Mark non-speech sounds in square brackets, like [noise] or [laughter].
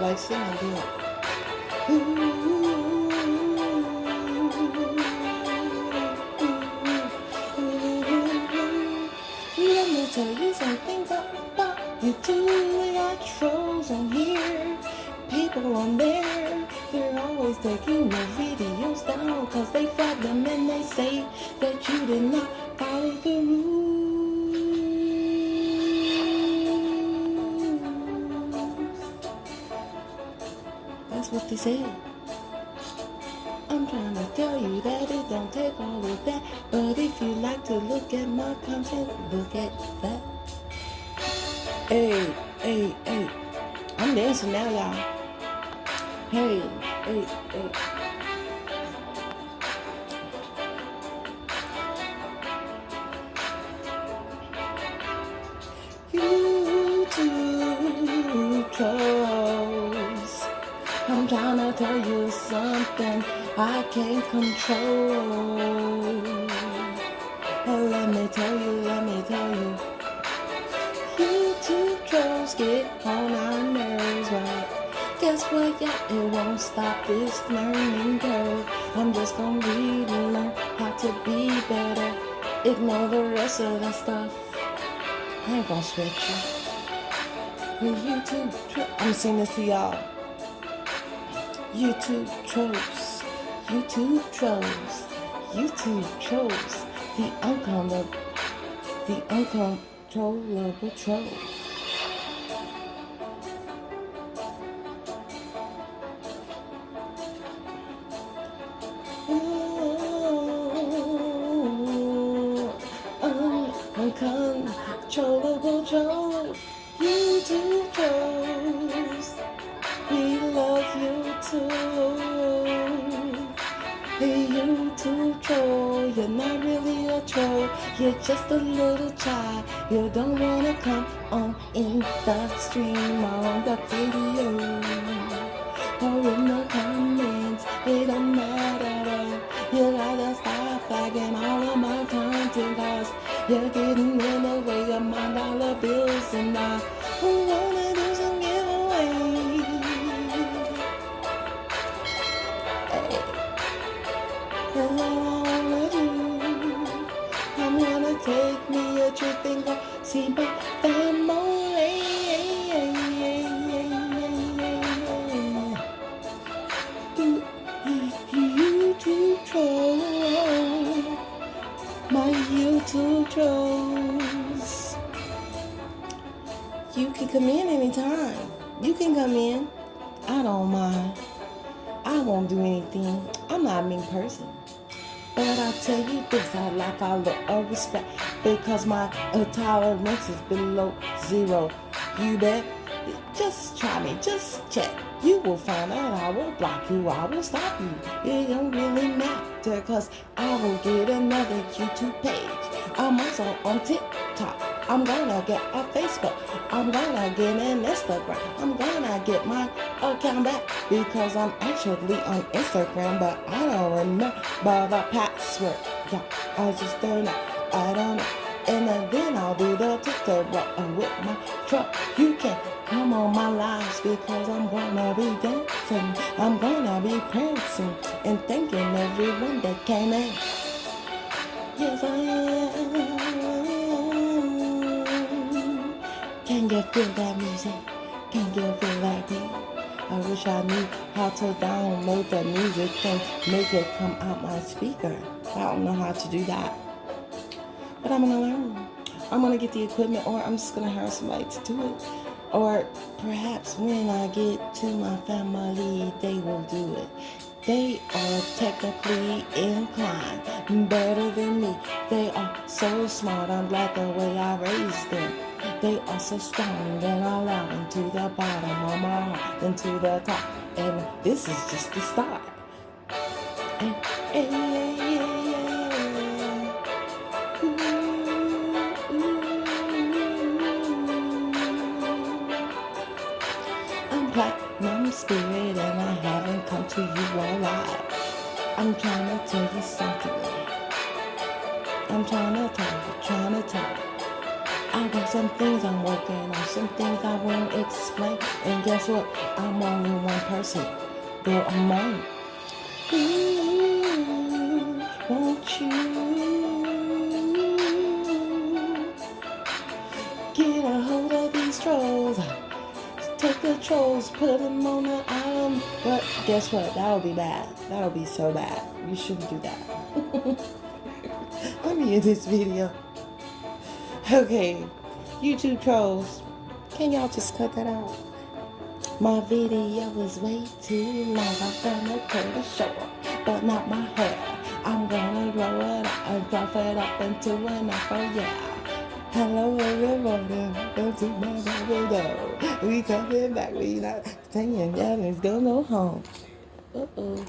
like singing, do it. Let me tell you something about you too. We got trolls on here, people on there. They're always taking your videos down cause they flag them and they say that you did not They say. I'm trying to tell you that it don't take all of that. But if you like to look at my content, look at that. Hey, hey, hey. I'm dancing now, y'all. Hey, hey, hey. YouTube. I'm trying to tell you something I can't control. Oh, let me tell you, let me tell you. YouTube trolls get on our nerves, right? Guess what? Yeah, it won't stop this learning curve. I'm just gonna read and learn how to be better. Ignore the rest of that stuff. I ain't gonna switch you. YouTube tro- I'm singing this to y'all. YouTube trolls. YouTube trolls. YouTube trolls. The uncontrollable, the uncontrollable troll. Just a little child. You don't wanna come on in the stream on the video or in the comments. It don't matter. You gotta stop flagging all of my content cause you're getting in the way of my dollar bills and I my YouTube trolls. You can come in anytime. You can come in. I don't mind. I won't do anything. I'm not a mean person. But I tell you this, I lack all uh, respect because my tolerance is below zero. You bet. Just try me, just check. You will find out I will block you, I will stop you. It don't really matter because I will get another YouTube page. I'm also on TikTok. I'm gonna get a Facebook. I'm gonna get an Instagram. I'm gonna get my Oh, account back because I'm actually on Instagram, but I don't remember the password. Yeah, I just don't know. I don't know. And then I'll do the TikTok with my truck. You can come on my lives because I'm gonna be dancing. I'm gonna be prancing and thanking everyone that came in. Yes, I am. Can you feel that music? Can you feel that beat? I wish I knew how to download the music and make it come out my speaker. I don't know how to do that. But I'm gonna learn. I'm gonna get the equipment or I'm just gonna hire somebody to do it. Or perhaps when I get to my family, they will do it. They are technically inclined, better than me. They are so smart, I'm glad the way I raised them. They are so strong and allowing to the bottom of my heart and to the top. And this is just the start. Hey, hey, spirit and I haven't come to you live. I'm trying to tell you something. I'm trying to tell you, trying to tell you. I got some things I'm working on, some things I won't explain. And guess what? I'm only one person. They're among. Ooh, won't you Take the trolls, put them on the island. But guess what? That'll be bad. That'll be so bad. You shouldn't do that. [laughs] Let me end this video. Okay, YouTube trolls, can y'all just cut that out? My video was way too long. I'm gonna cut it short, but not my hair. I'm gonna grow it up and drop it up into an afro, yeah. Hello everybody, to my. We coming back, we not saying yeah, let's go go home. Uh oh.